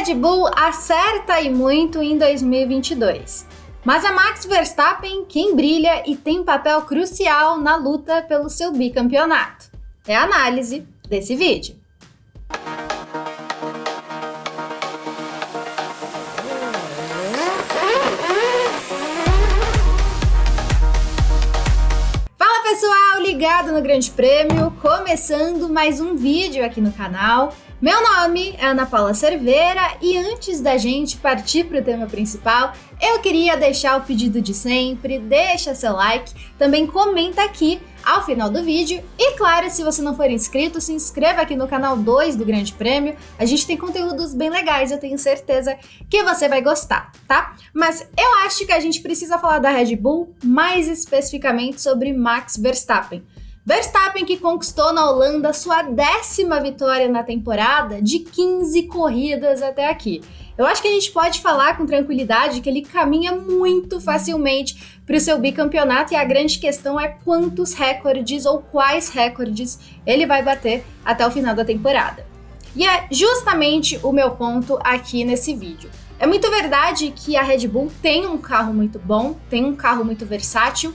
Red Bull acerta e muito em 2022. Mas a Max Verstappen quem brilha e tem papel crucial na luta pelo seu bicampeonato. É a análise desse vídeo. Fala pessoal, ligado no Grande Prêmio, começando mais um vídeo aqui no canal. Meu nome é Ana Paula Cerveira e antes da gente partir para o tema principal, eu queria deixar o pedido de sempre, deixa seu like, também comenta aqui ao final do vídeo e claro, se você não for inscrito, se inscreva aqui no canal 2 do Grande Prêmio, a gente tem conteúdos bem legais, eu tenho certeza que você vai gostar, tá? Mas eu acho que a gente precisa falar da Red Bull, mais especificamente sobre Max Verstappen. Verstappen que conquistou na Holanda sua décima vitória na temporada de 15 corridas até aqui. Eu acho que a gente pode falar com tranquilidade que ele caminha muito facilmente para o seu bicampeonato e a grande questão é quantos recordes ou quais recordes ele vai bater até o final da temporada. E é justamente o meu ponto aqui nesse vídeo. É muito verdade que a Red Bull tem um carro muito bom, tem um carro muito versátil.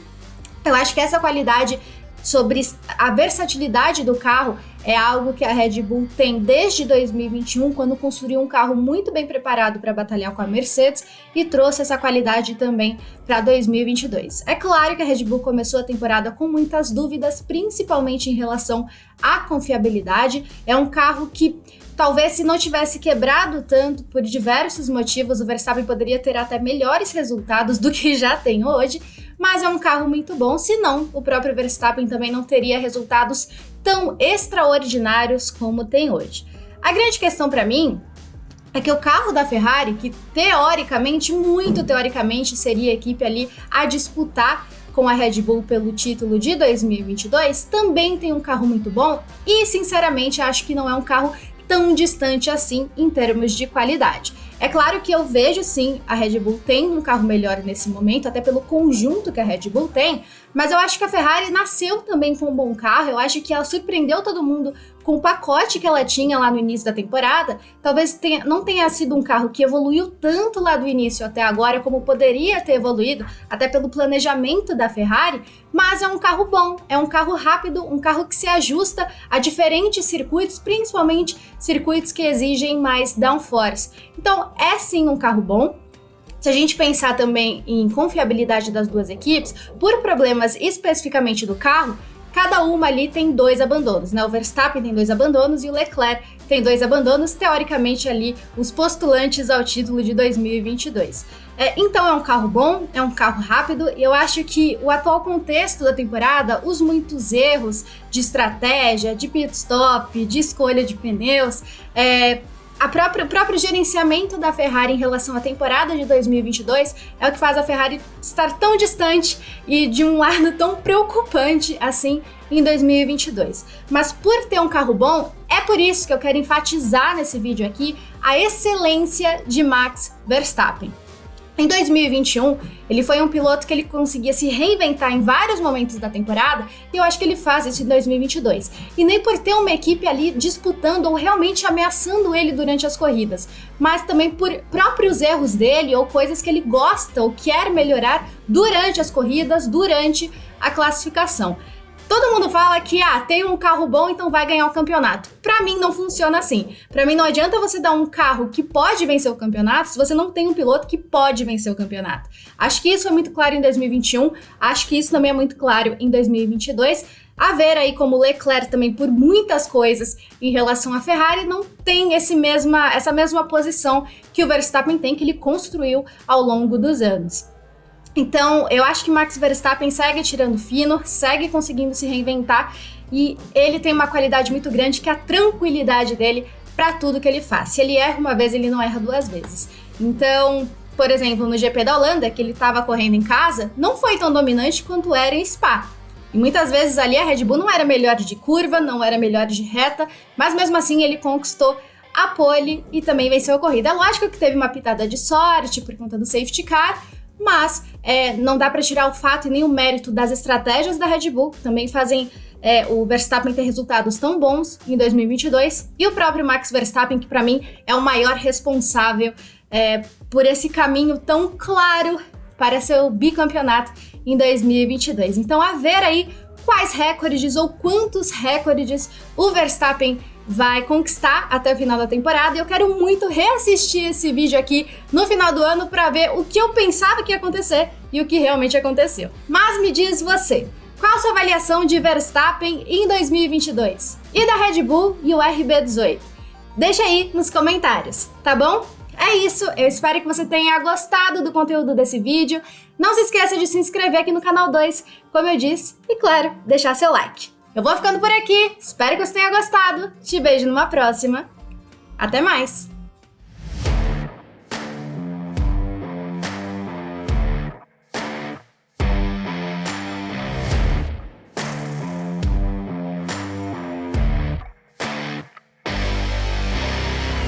Eu acho que essa qualidade sobre a versatilidade do carro é algo que a Red Bull tem desde 2021, quando construiu um carro muito bem preparado para batalhar com a Mercedes e trouxe essa qualidade também para 2022. É claro que a Red Bull começou a temporada com muitas dúvidas, principalmente em relação à confiabilidade. É um carro que Talvez se não tivesse quebrado tanto por diversos motivos, o Verstappen poderia ter até melhores resultados do que já tem hoje, mas é um carro muito bom, senão o próprio Verstappen também não teria resultados tão extraordinários como tem hoje. A grande questão para mim é que o carro da Ferrari, que teoricamente, muito teoricamente, seria a equipe ali a disputar com a Red Bull pelo título de 2022, também tem um carro muito bom e, sinceramente, acho que não é um carro tão distante assim em termos de qualidade. É claro que eu vejo sim a Red Bull tem um carro melhor nesse momento, até pelo conjunto que a Red Bull tem, mas eu acho que a Ferrari nasceu também com um bom carro, eu acho que ela surpreendeu todo mundo com o pacote que ela tinha lá no início da temporada, talvez tenha, não tenha sido um carro que evoluiu tanto lá do início até agora como poderia ter evoluído, até pelo planejamento da Ferrari, mas é um carro bom, é um carro rápido, um carro que se ajusta a diferentes circuitos, principalmente circuitos que exigem mais downforce. Então, é sim um carro bom, se a gente pensar também em confiabilidade das duas equipes, por problemas especificamente do carro, cada uma ali tem dois abandonos, né? O Verstappen tem dois abandonos e o Leclerc tem dois abandonos, teoricamente ali os postulantes ao título de 2022. É, então é um carro bom, é um carro rápido, e eu acho que o atual contexto da temporada, os muitos erros de estratégia, de pit stop, de escolha de pneus, é, própria, o próprio gerenciamento da Ferrari em relação à temporada de 2022 é o que faz a Ferrari estar tão distante e de um lado tão preocupante assim em 2022. Mas por ter um carro bom, é por isso que eu quero enfatizar nesse vídeo aqui a excelência de Max Verstappen. Em 2021, ele foi um piloto que ele conseguia se reinventar em vários momentos da temporada, e eu acho que ele faz isso em 2022. E nem por ter uma equipe ali disputando ou realmente ameaçando ele durante as corridas, mas também por próprios erros dele ou coisas que ele gosta ou quer melhorar durante as corridas, durante a classificação. Todo mundo fala que ah, tem um carro bom, então vai ganhar o campeonato. Para mim não funciona assim. Para mim não adianta você dar um carro que pode vencer o campeonato se você não tem um piloto que pode vencer o campeonato. Acho que isso foi muito claro em 2021, acho que isso também é muito claro em 2022. A ver aí como Leclerc também por muitas coisas em relação à Ferrari não tem esse mesma, essa mesma posição que o Verstappen tem que ele construiu ao longo dos anos. Então, eu acho que Max Verstappen segue tirando fino, segue conseguindo se reinventar e ele tem uma qualidade muito grande que é a tranquilidade dele para tudo que ele faz. Se ele erra uma vez, ele não erra duas vezes. Então, por exemplo, no GP da Holanda, que ele estava correndo em casa, não foi tão dominante quanto era em Spa. E muitas vezes ali a Red Bull não era melhor de curva, não era melhor de reta, mas mesmo assim ele conquistou a pole e também venceu a corrida. É lógico que teve uma pitada de sorte por conta do safety car, mas é, não dá para tirar o fato e nem o mérito das estratégias da Red Bull, também fazem é, o Verstappen ter resultados tão bons em 2022 e o próprio Max Verstappen, que para mim é o maior responsável é, por esse caminho tão claro para seu bicampeonato em 2022. Então, a ver aí quais recordes ou quantos recordes o Verstappen vai conquistar até o final da temporada. E eu quero muito reassistir esse vídeo aqui no final do ano para ver o que eu pensava que ia acontecer e o que realmente aconteceu. Mas me diz você, qual sua avaliação de Verstappen em 2022? E da Red Bull e o RB18? Deixa aí nos comentários, tá bom? É isso, eu espero que você tenha gostado do conteúdo desse vídeo. Não se esqueça de se inscrever aqui no canal 2, como eu disse, e claro, deixar seu like. Eu vou ficando por aqui, espero que você tenha gostado. Te vejo numa próxima. Até mais!